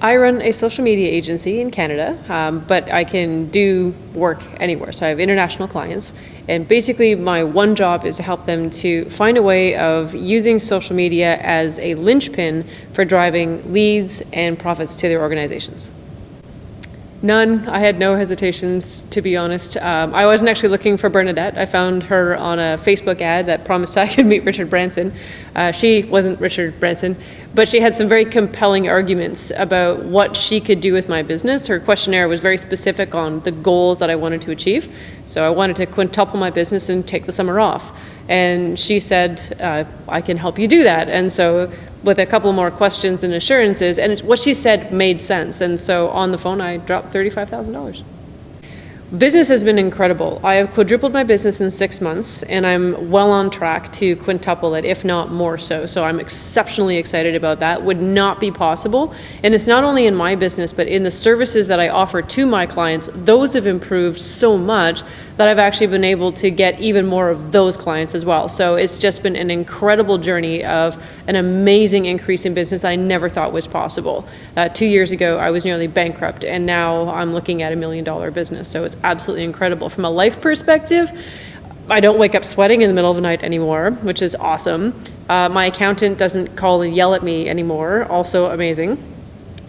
I run a social media agency in Canada, um, but I can do work anywhere. So I have international clients, and basically my one job is to help them to find a way of using social media as a linchpin for driving leads and profits to their organizations. None. I had no hesitations, to be honest. Um, I wasn't actually looking for Bernadette. I found her on a Facebook ad that promised I could meet Richard Branson. Uh, she wasn't Richard Branson, but she had some very compelling arguments about what she could do with my business. Her questionnaire was very specific on the goals that I wanted to achieve. So I wanted to quintuple my business and take the summer off. And she said, uh, I can help you do that. And so with a couple more questions and assurances, and what she said made sense. And so on the phone, I dropped $35,000. Business has been incredible. I have quadrupled my business in six months, and I'm well on track to quintuple it, if not more so. So I'm exceptionally excited about that. Would not be possible. And it's not only in my business, but in the services that I offer to my clients, those have improved so much that I've actually been able to get even more of those clients as well. So it's just been an incredible journey of an amazing increase in business that I never thought was possible. Uh, two years ago, I was nearly bankrupt, and now I'm looking at a million dollar business. So it's absolutely incredible. From a life perspective, I don't wake up sweating in the middle of the night anymore, which is awesome. Uh, my accountant doesn't call and yell at me anymore, also amazing.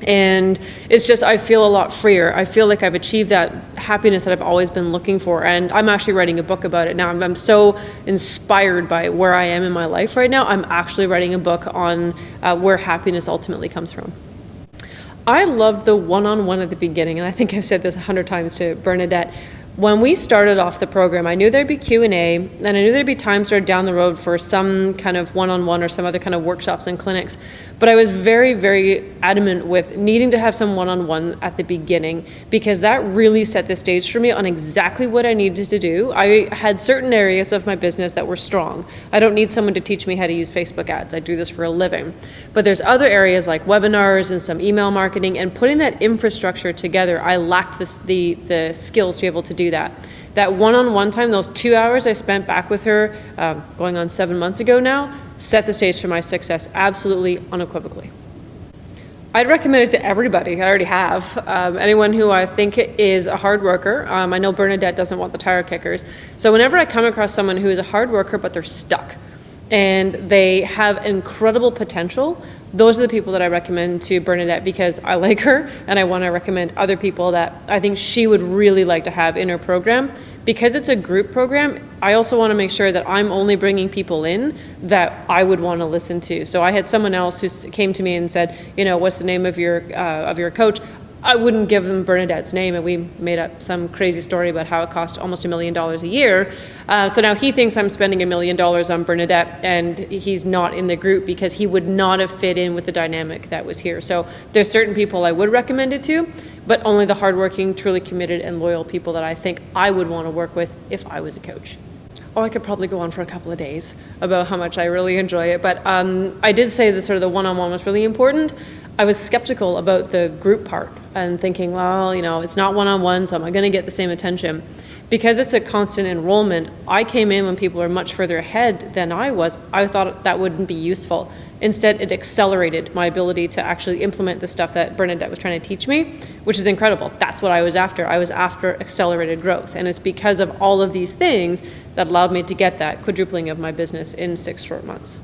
And it's just, I feel a lot freer. I feel like I've achieved that happiness that I've always been looking for. And I'm actually writing a book about it now. I'm, I'm so inspired by where I am in my life right now. I'm actually writing a book on uh, where happiness ultimately comes from. I loved the one on one at the beginning, and I think I've said this a hundred times to Bernadette when we started off the program, I knew there'd be Q&A, and I knew there'd be times down the road for some kind of one-on-one or some other kind of workshops and clinics. But I was very, very adamant with needing to have some one-on-one at the beginning because that really set the stage for me on exactly what I needed to do. I had certain areas of my business that were strong. I don't need someone to teach me how to use Facebook ads. I do this for a living. But there's other areas like webinars and some email marketing and putting that infrastructure together. I lacked the, the skills to be able to do that. That one-on-one time, those two hours I spent back with her, um, going on seven months ago now, set the stage for my success absolutely unequivocally. I'd recommend it to everybody. I already have. Um, anyone who I think is a hard worker. Um, I know Bernadette doesn't want the tire kickers. So whenever I come across someone who is a hard worker but they're stuck and they have incredible potential, those are the people that I recommend to Bernadette because I like her and I want to recommend other people that I think she would really like to have in her program. Because it's a group program, I also want to make sure that I'm only bringing people in that I would want to listen to. So I had someone else who came to me and said, you know, what's the name of your uh, of your coach? I wouldn't give them Bernadette's name, and we made up some crazy story about how it cost almost a million dollars a year. Uh, so now he thinks I'm spending a million dollars on Bernadette, and he's not in the group because he would not have fit in with the dynamic that was here. So there's certain people I would recommend it to, but only the hardworking, truly committed, and loyal people that I think I would want to work with if I was a coach. Oh, I could probably go on for a couple of days about how much I really enjoy it, but um, I did say that sort of the one-on-one was really important. I was skeptical about the group part and thinking, well, you know, it's not one-on-one, so am I going to get the same attention? Because it's a constant enrollment, I came in when people are much further ahead than I was. I thought that wouldn't be useful. Instead, it accelerated my ability to actually implement the stuff that Bernadette was trying to teach me, which is incredible. That's what I was after. I was after accelerated growth. And it's because of all of these things that allowed me to get that quadrupling of my business in six short months.